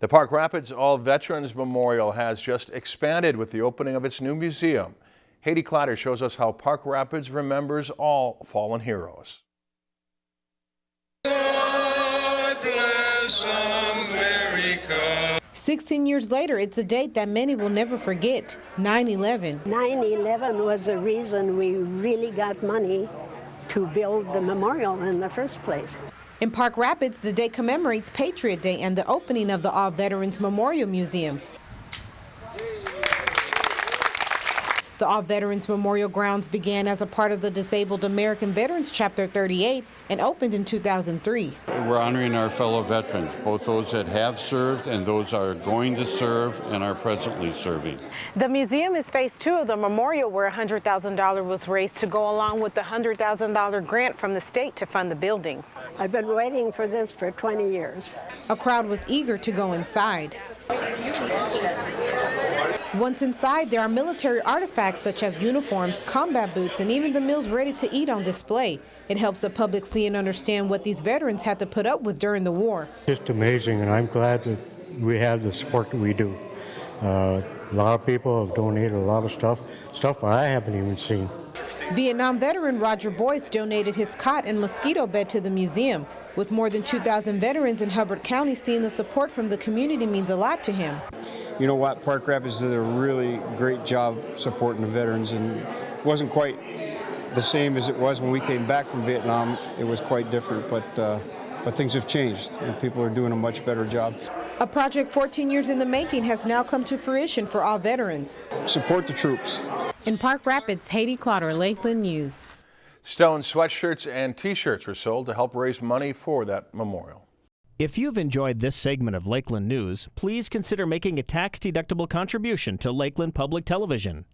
The Park Rapids All Veterans Memorial has just expanded with the opening of its new museum. Haiti Clatter shows us how Park Rapids remembers all fallen heroes. 16 years later, it's a date that many will never forget 9 11. 9 11 was the reason we really got money to build the memorial in the first place. In Park Rapids, the day commemorates Patriot Day and the opening of the All Veterans Memorial Museum. The All Veterans Memorial Grounds began as a part of the Disabled American Veterans Chapter 38 and opened in 2003. We're honoring our fellow veterans, both those that have served and those that are going to serve and are presently serving. The museum is phase two of the memorial where $100,000 was raised to go along with the $100,000 grant from the state to fund the building. I've been waiting for this for 20 years. A crowd was eager to go inside. Once inside, there are military artifacts such as uniforms, combat boots, and even the meals ready to eat on display. It helps the public see and understand what these veterans had to put up with during the war. It's amazing, and I'm glad that we have the support that we do. Uh, a lot of people have donated a lot of stuff, stuff I haven't even seen. Vietnam veteran Roger Boyce donated his cot and mosquito bed to the museum. With more than 2,000 veterans in Hubbard County, seeing the support from the community means a lot to him you know what, Park Rapids did a really great job supporting the veterans and it wasn't quite the same as it was when we came back from Vietnam. It was quite different, but, uh, but things have changed and people are doing a much better job. A project 14 years in the making has now come to fruition for all veterans. Support the troops. In Park Rapids, Haiti Clotter, Lakeland News. Stone sweatshirts and t-shirts were sold to help raise money for that memorial. If you've enjoyed this segment of Lakeland News, please consider making a tax-deductible contribution to Lakeland Public Television.